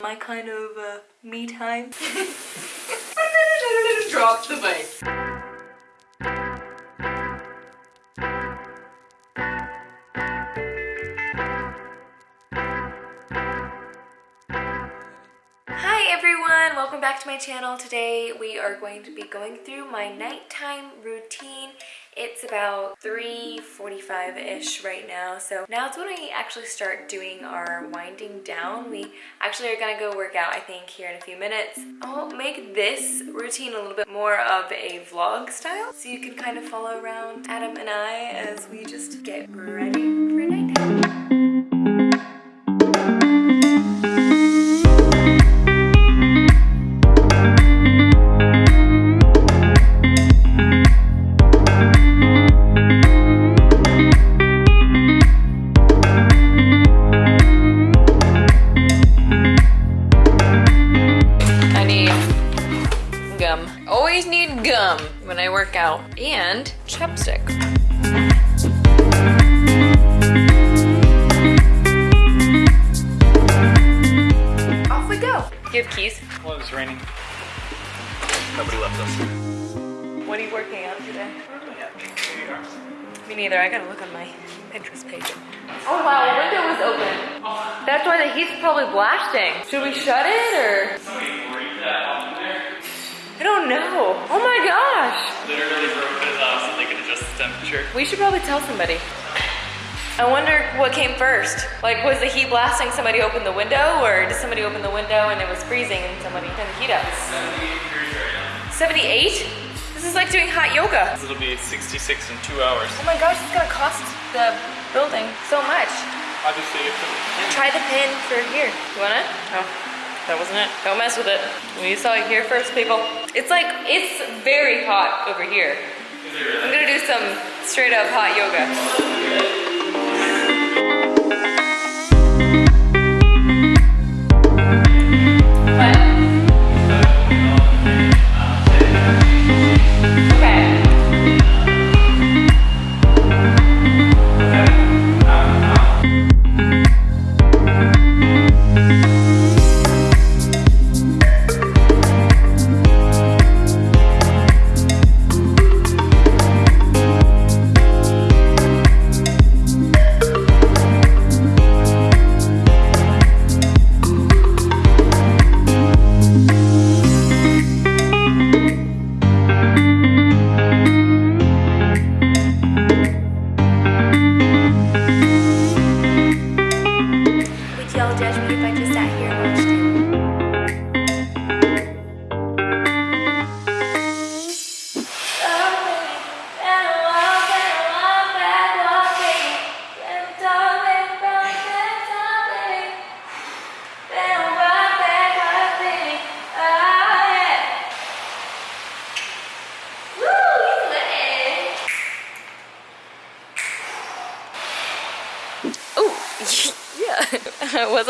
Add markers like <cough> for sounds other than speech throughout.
My kind of uh, me time. <laughs> <laughs> Drop the mic. Back to my channel. Today we are going to be going through my nighttime routine. It's about 3.45ish right now, so now it's when we actually start doing our winding down. We actually are gonna go work out, I think, here in a few minutes. I'll make this routine a little bit more of a vlog style, so you can kind of follow around Adam and I as we just get ready I work out. And chapstick. Off we go. Do you have keys? Well, it was raining. Nobody left us. What are you working out today? Me neither. I gotta look on my Pinterest page. Oh wow, the window was open. That's why the heat's probably blasting. Should we shut it or? I don't know. Oh my gosh. Literally broke it off so they could adjust the temperature. We should probably tell somebody. I wonder what came first. Like, was the heat blasting? Somebody opened the window, or did somebody open the window and it was freezing and somebody turned the heat up? 78? This is like doing hot yoga. It'll be 66 in two hours. Oh my gosh, it's gonna cost the building so much. Obviously, if it Try the pin for here. You want it? Oh, that wasn't it. Don't mess with it. We saw it here first, people. It's like, it's very hot over here. I'm gonna do some straight up hot yoga.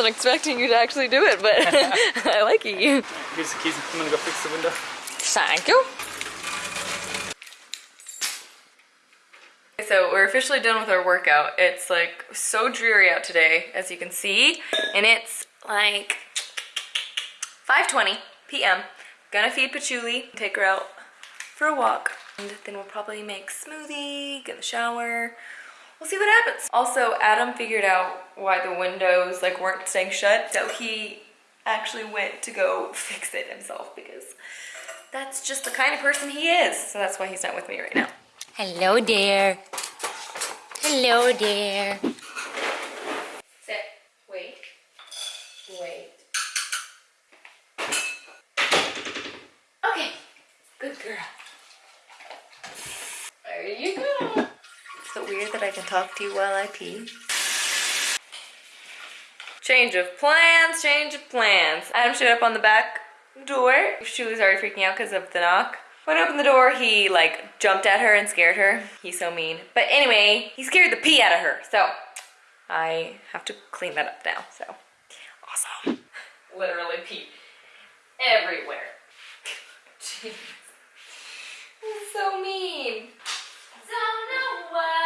Wasn't expecting you to actually do it, but <laughs> I like you. Here's the keys. I'm gonna go fix the window. Thank you. So we're officially done with our workout. It's like so dreary out today, as you can see, and it's like 5.20 p.m. Gonna feed Patchouli, take her out for a walk, and then we'll probably make smoothie, get in the shower. We'll see what happens. Also, Adam figured out why the windows like weren't staying shut, so he actually went to go <laughs> fix it himself because that's just the kind of person he is. So that's why he's not with me right now. Hello there. Hello there. Sit. Wait. Wait. Okay. Good girl. There you go. Is it weird that I can talk to you while I pee? Change of plans, change of plans. Adam showed up on the back door. She was already freaking out because of the knock. When I opened the door, he like jumped at her and scared her. He's so mean. But anyway, he scared the pee out of her. So I have to clean that up now. So awesome. Literally pee everywhere. <laughs> Jeez. He's so mean. Don't know why.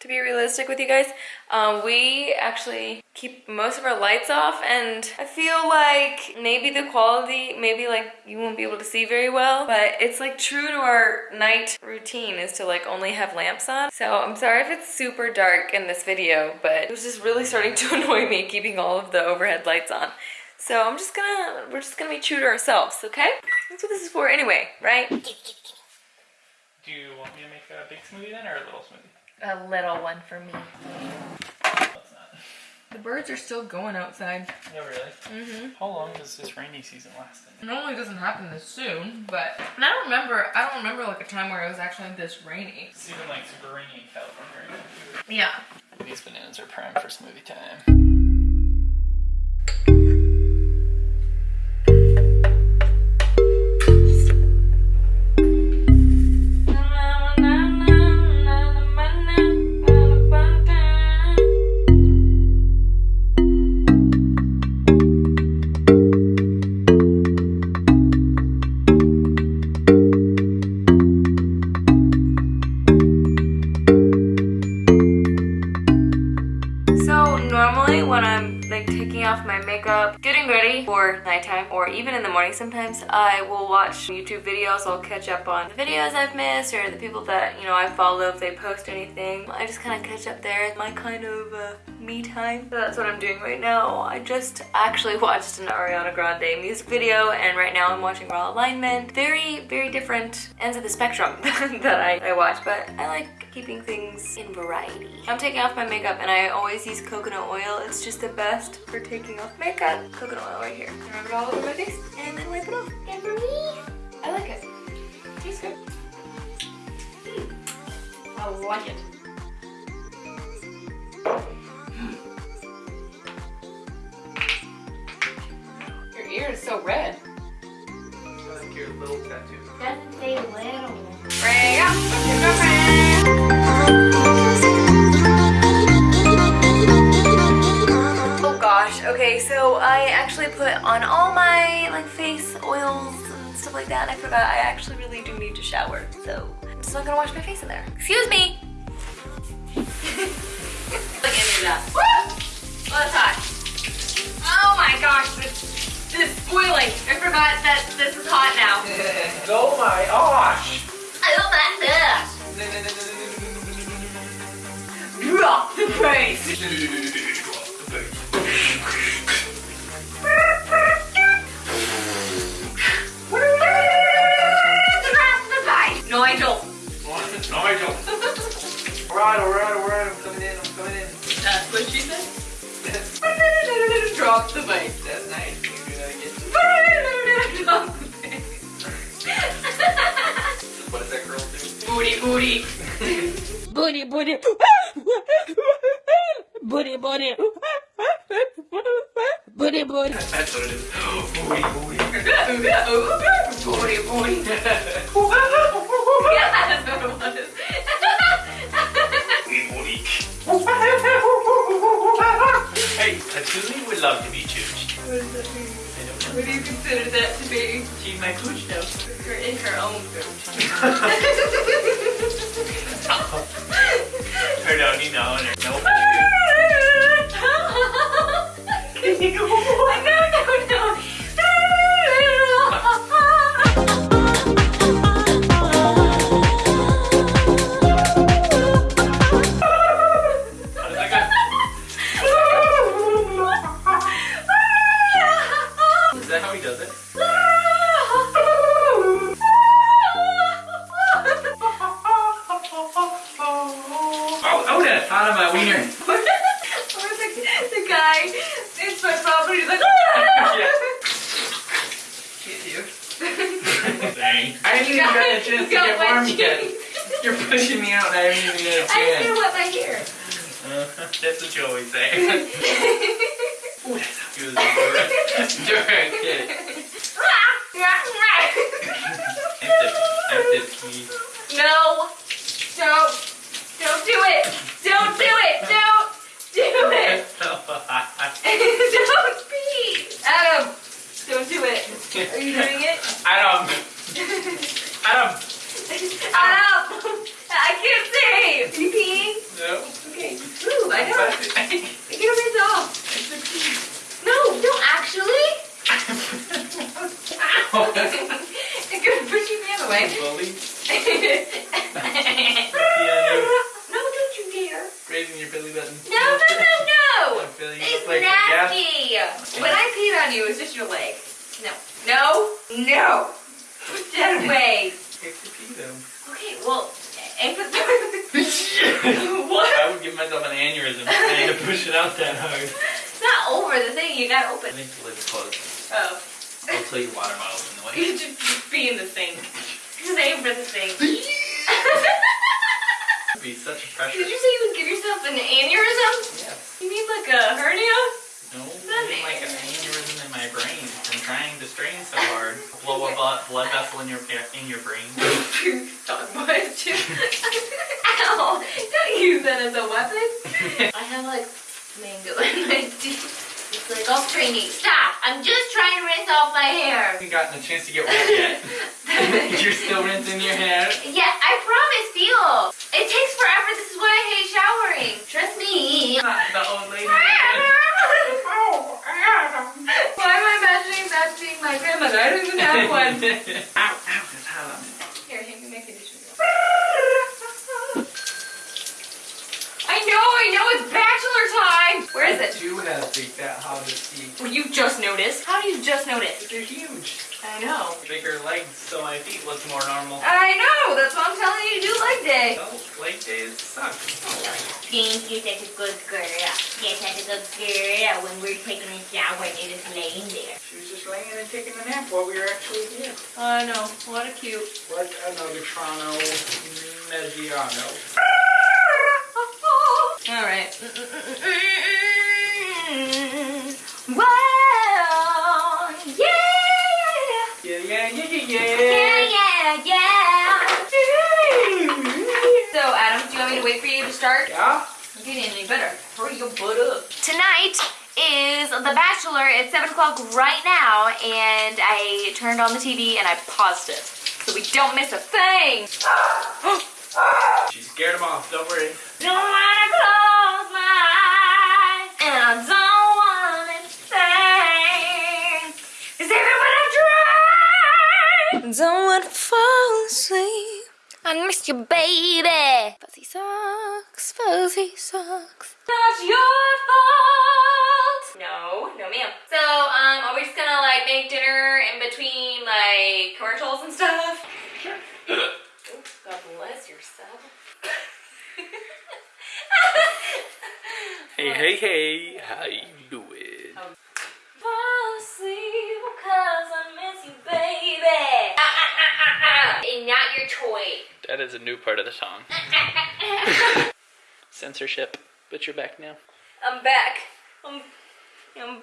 to be realistic with you guys, um, we actually keep most of our lights off and I feel like maybe the quality, maybe like you won't be able to see very well, but it's like true to our night routine is to like only have lamps on. So I'm sorry if it's super dark in this video, but it was just really starting to <laughs> annoy me keeping all of the overhead lights on. So I'm just gonna, we're just gonna be true to ourselves, okay? That's what this is for anyway, right? Do you want me to make a big smoothie then or a little smoothie? A little one for me. The birds are still going outside. Yeah, really? Mm-hmm. How long does this rainy season last? Then? It normally doesn't happen this soon, but and I don't remember. I don't remember like a time where it was actually this rainy. It's even like super rainy in California right Yeah. These bananas are prime for smoothie time. I will watch YouTube videos. I'll catch up on the videos I've missed or the people that, you know, I follow if they post anything. I just kind of catch up there. My kind of uh, me time. So that's what I'm doing right now. I just actually <laughs> watched an Ariana Grande music video and right now I'm watching Raw Alignment. Very, very different ends of the spectrum <laughs> that I, I watch, but I like keeping things in variety. I'm taking off my makeup and I always use coconut oil. It's just the best for taking off makeup. Coconut oil right here. Rub it all over my face and then wipe it off. And for me, I like it. Tastes good. Mm. I like it. And I forgot I actually really do need to shower, so I'm just not gonna wash my face in there. Excuse me! <laughs> Look at me that. Woo! Oh, that's hot. Oh my gosh, this, this is boiling. I forgot that this is hot now. <laughs> oh my gosh! I love that. Drop <laughs> the bass. Alright, alright, alright, I'm coming in, I'm coming in. That's what she said. Drop the bass. That's nice. You do that again? Drop the bass. What does that girl do? Booty, booty. Booty, booty. Booty, booty. Booty, booty. That's what it is. <gasps> Booty, booty. booty, get warm yet. You're pushing me out and I haven't even got a I didn't chance. wet my hair. Uh, <laughs> that's what you always say. <laughs> Ooh, that's how good it is. <laughs> Direct kid. I have to, I have to pee. no, don't, don't do it. Don't do it. Don't do it. don't pee. Adam, don't do it. Are you doing it? Adam, Adam, Stop! I can't see! Are you peeing? No. Okay. Ooh, I know. I Get your hands off. No, don't actually. It's gonna push your hand away. Bully. no, don't you dare. Raising your belly button. No, no, no, no. Look, Billy, you It's look like a gas. nasty. When I peed on you, it was just your leg. No. No. No. Put that away. Takes to pee though. Okay, well, aim for the What? I would give myself an aneurysm i trying to push it out that hard. It's not over the thing. You gotta I open. think the lid's closed. Oh. I'll tell you water bottles in the way. <laughs> You should just be in the sink. Just aim for the sink. <laughs> <laughs> Be such pressure. Did you say you would give yourself an aneurysm? Yes. You mean like a hernia? No, I mean like an aneurysm in my brain from trying to strain so hard. Blow a blood, uh, blood vessel in your in your brain. <laughs> Dog boy too. Ow! Don't use that as a weapon. I have like mango in my teeth. It's like all stringy. Stop! I'm just trying to rinse off my hair. haven't gotten a chance to get wet yet. <laughs> You're still rinsing your hair. Yeah, I promise, feel. It takes forever. This is why I hate showering. Trust me. Not The old lady. Why am I imagining that being my grandmother? I don't even have <laughs> one. ow, ow, that's hot on. Here, hand me my conditioner. I know, I know, it's bachelor time. Where is I it? do have big fat hobbit feet. Well, you just noticed. How do you just notice? They're huge. I know. Bigger legs, so my feet look more normal. I know. That's what I'm telling you to do leg day. Oh, leg days suck. Think you're such a good girl. You're such a good girl when we're taking a shower and you're just laying there. She was just laying and taking a nap while we were actually here. I know. What a cute. Like another Toronto Mediano. All right. Mm, mm, mm, wait for you to start? Yeah? You didn't any better. Hurry your butt up. Tonight is The Bachelor. It's 7 o'clock right now, and I turned on the TV and I paused it. So we don't miss a thing. <gasps> She scared him off, don't worry. Don't wanna close my eyes, and I don't wanna think. Cause even when I try, don't wanna fall asleep. I miss you, baby. Fuzzy socks, fuzzy socks. Not your fault. No, no, ma'am. So, um, are we just gonna like make dinner in between like commercials and stuff? Ooh, God bless yourself. Hey, hey, hey, how you doing? Fall asleep because I miss you, baby. Ah, ah, ah, ah, ah. And not your toy. That is a new part of the song. <laughs> <laughs> Censorship, but you're back now. I'm back. I'm, I'm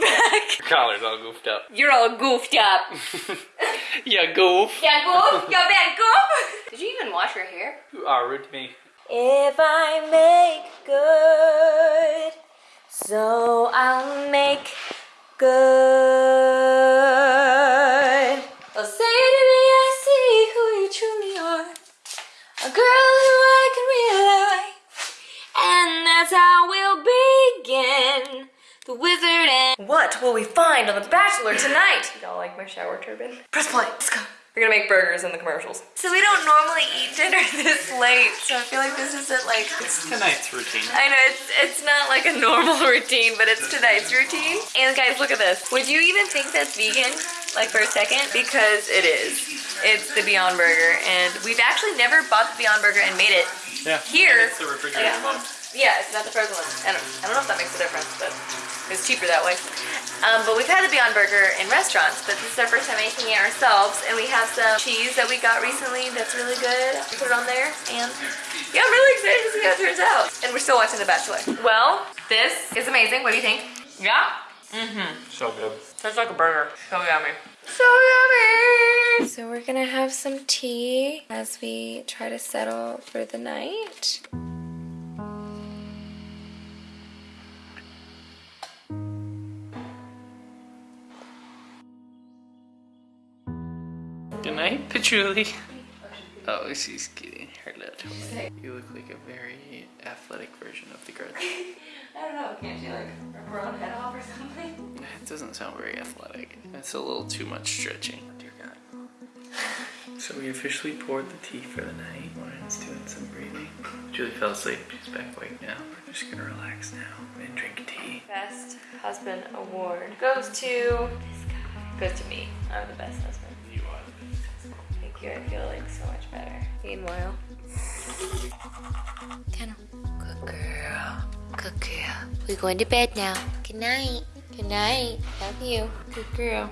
back. Your collar's all goofed up. You're all goofed up. <laughs> Yeah, goof. Yeah, goof. Yeah, bad goof. Did you even wash your hair? You are rude to me. If I make good, so I'll make good. What will we find on The Bachelor tonight? <laughs> Y'all like my shower turban? Press play. Let's go. We're gonna make burgers in the commercials. So we don't normally eat dinner <laughs> this late, so I feel like this isn't like It's Tonight's routine. I know it's it's not like a normal <laughs> routine, but it's tonight's routine. And guys, look at this. Would you even think that's vegan? Like for a second? Because it is. It's the Beyond Burger, and we've actually never bought the Beyond Burger and made it Yeah. here. It's the refrigerator Yeah, one. yeah, it's not the frozen one. I don't, I don't know if that makes a difference, but it's cheaper that way. Um, but we've had the Beyond Burger in restaurants, but this is our first time making it ourselves, and we have some cheese that we got recently that's really good. We put it on there, and yeah, I'm really excited to see how it turns out. And we're still watching The Bachelor. Well, this is amazing. What do you think? Yeah? Mm-hmm. So good. Tastes like a burger. So yummy. So yummy! So we're gonna have some tea as we try to settle for the night. Patchouli. Oh, she's getting her little. You look like a very athletic version of the Grudge. <laughs> I don't know, can't she like rip her own head off or something? It doesn't sound very athletic. That's a little too much stretching. Dear God. <laughs> So we officially poured the tea for the night. Lauren's doing some breathing. Julie fell asleep. She's back awake now. We're just gonna relax now and drink tea. Best husband award goes to this guy. Goes to me. I'm the best husband. You. I feel like so much better. Meanwhile, Kennel. Good girl. Good girl. We're going to bed now. Good night. Good night. Love you. Good girl.